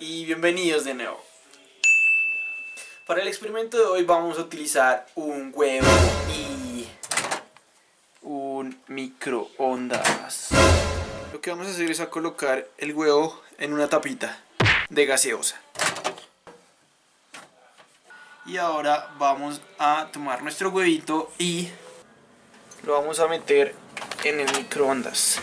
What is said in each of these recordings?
Y bienvenidos de nuevo. Para el experimento de hoy vamos a utilizar un huevo y un microondas. Lo que vamos a hacer es a colocar el huevo en una tapita de gaseosa. Y ahora vamos a tomar nuestro huevito y lo vamos a meter en el microondas.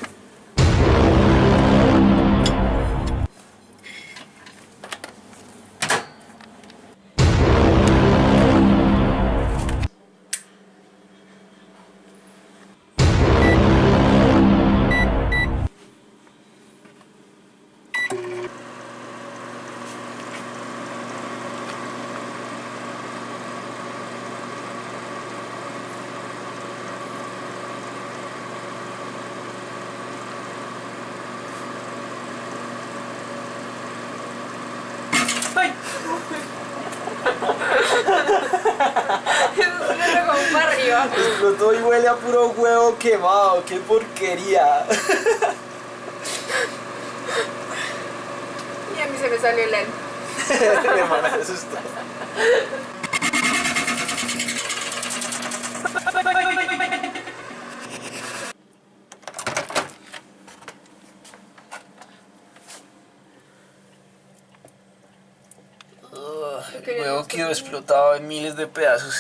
Arriba. Explotó y huele a puro huevo quemado, qué porquería. Y a mí se me salió el alma. Me asustar. Huevo quedó explotado en miles de pedazos.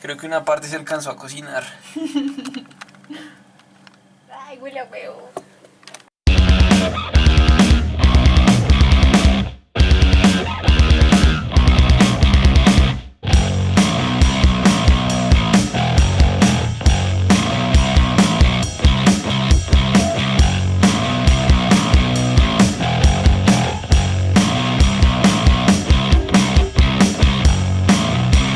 Creo que una parte se alcanzó a cocinar. Ay, huele a huevo.